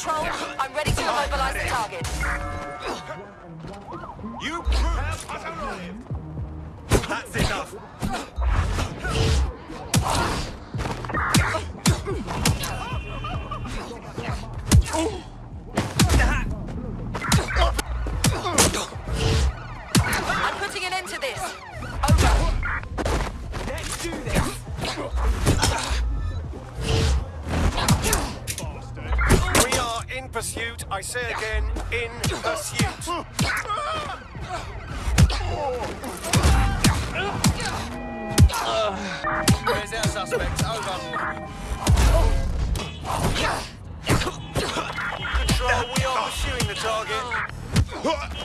control. I'm ready to immobilize the target. You That's enough. I'm putting an end to this. Pursuit. I say again, in pursuit. Where's our suspects? Over. Control, we are pursuing the target.